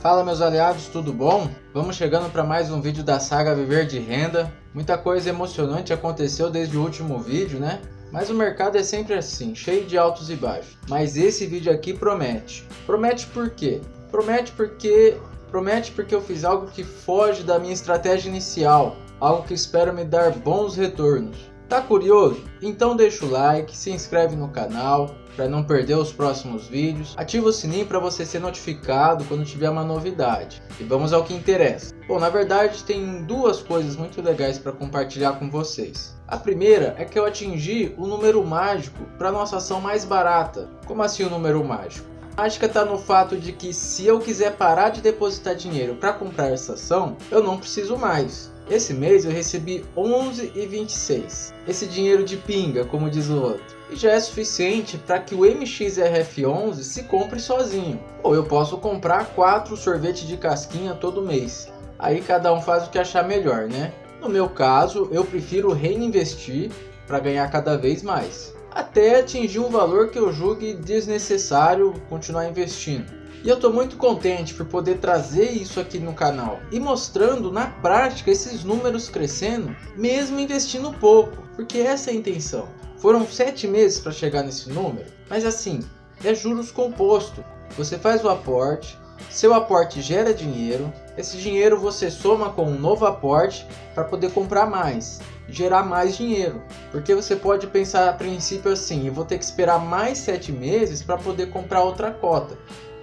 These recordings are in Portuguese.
Fala meus aliados, tudo bom? Vamos chegando para mais um vídeo da saga Viver de Renda. Muita coisa emocionante aconteceu desde o último vídeo, né? Mas o mercado é sempre assim, cheio de altos e baixos. Mas esse vídeo aqui promete. Promete por quê? Promete porque promete porque eu fiz algo que foge da minha estratégia inicial, algo que espero me dar bons retornos. Tá curioso? Então deixa o like, se inscreve no canal para não perder os próximos vídeos, ativa o sininho para você ser notificado quando tiver uma novidade. E vamos ao que interessa. Bom, na verdade tem duas coisas muito legais para compartilhar com vocês. A primeira é que eu atingi o número mágico para nossa ação mais barata. Como assim o número mágico? A mágica está no fato de que se eu quiser parar de depositar dinheiro para comprar essa ação, eu não preciso mais. Esse mês eu recebi 11,26. Esse dinheiro de pinga, como diz o outro. E já é suficiente para que o MXRF11 se compre sozinho. Ou eu posso comprar 4 sorvetes de casquinha todo mês. Aí cada um faz o que achar melhor, né? No meu caso, eu prefiro reinvestir para ganhar cada vez mais. Até atingir um valor que eu julgue desnecessário continuar investindo. E eu estou muito contente por poder trazer isso aqui no canal e mostrando na prática esses números crescendo, mesmo investindo pouco, porque essa é a intenção. Foram sete meses para chegar nesse número, mas assim, é juros composto. Você faz o aporte, seu aporte gera dinheiro, esse dinheiro você soma com um novo aporte para poder comprar mais, gerar mais dinheiro. Porque você pode pensar a princípio assim, eu vou ter que esperar mais sete meses para poder comprar outra cota.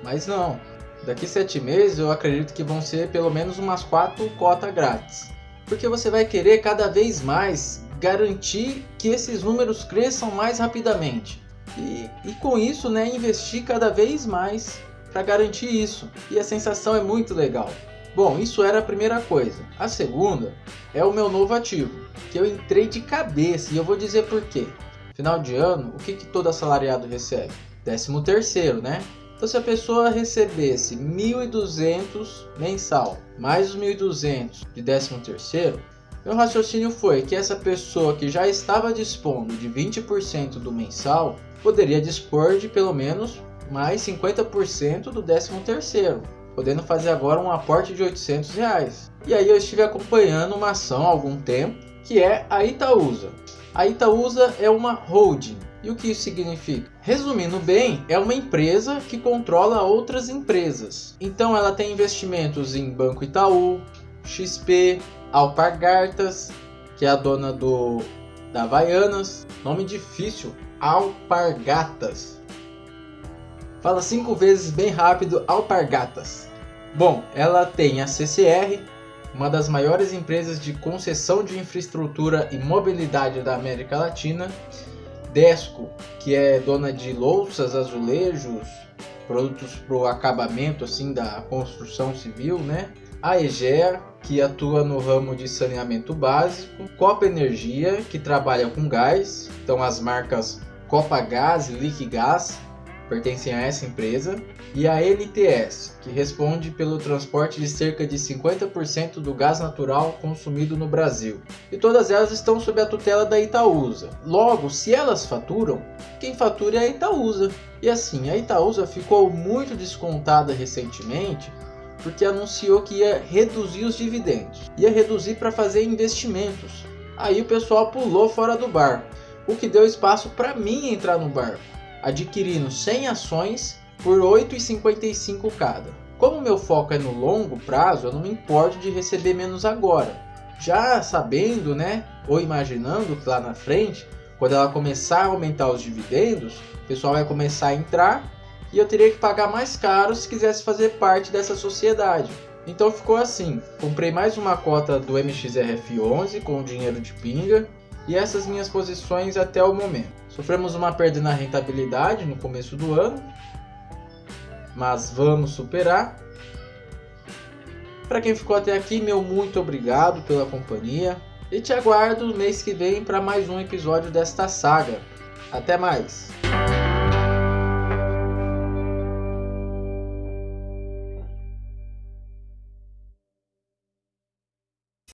Mas não, daqui sete meses eu acredito que vão ser pelo menos umas quatro cotas grátis. Porque você vai querer cada vez mais garantir que esses números cresçam mais rapidamente. E, e com isso, né, investir cada vez mais para garantir isso. E a sensação é muito legal. Bom, isso era a primeira coisa. A segunda é o meu novo ativo, que eu entrei de cabeça e eu vou dizer por quê. Final de ano, o que, que todo assalariado recebe? Décimo terceiro, né? Então se a pessoa recebesse 1.200 mensal, mais os 1.200 de 13 terceiro, meu raciocínio foi que essa pessoa que já estava dispondo de 20% do mensal, poderia dispor de pelo menos mais 50% do 13 terceiro, podendo fazer agora um aporte de 800 reais. E aí eu estive acompanhando uma ação há algum tempo, que é a Itaúsa. A Itaúsa é uma holding, e o que isso significa? Resumindo bem, é uma empresa que controla outras empresas. Então ela tem investimentos em Banco Itaú, XP, Alpargatas, que é a dona do da Havaianas, nome difícil, Alpargatas. Fala cinco vezes bem rápido, Alpargatas. Bom, ela tem a CCR, uma das maiores empresas de concessão de infraestrutura e mobilidade da América Latina, Desco, que é dona de louças, azulejos, produtos para o acabamento assim da construção civil, né? A Egea, que atua no ramo de saneamento básico, Copa Energia, que trabalha com gás, então as marcas Copa Gás e Liquigás pertencem a essa empresa, e a NTS, que responde pelo transporte de cerca de 50% do gás natural consumido no Brasil. E todas elas estão sob a tutela da Itaúsa. Logo, se elas faturam, quem fatura é a Itaúsa. E assim, a Itaúsa ficou muito descontada recentemente porque anunciou que ia reduzir os dividendos, ia reduzir para fazer investimentos. Aí o pessoal pulou fora do barco, o que deu espaço para mim entrar no barco adquirindo 100 ações por 8,55 cada. Como meu foco é no longo prazo, eu não me importo de receber menos agora. Já sabendo, né, ou imaginando que lá na frente, quando ela começar a aumentar os dividendos, o pessoal vai começar a entrar e eu teria que pagar mais caro se quisesse fazer parte dessa sociedade. Então ficou assim, comprei mais uma cota do MXRF11 com dinheiro de pinga e essas minhas posições até o momento. Sofremos uma perda na rentabilidade no começo do ano, mas vamos superar. Para quem ficou até aqui, meu muito obrigado pela companhia e te aguardo mês que vem para mais um episódio desta saga. Até mais!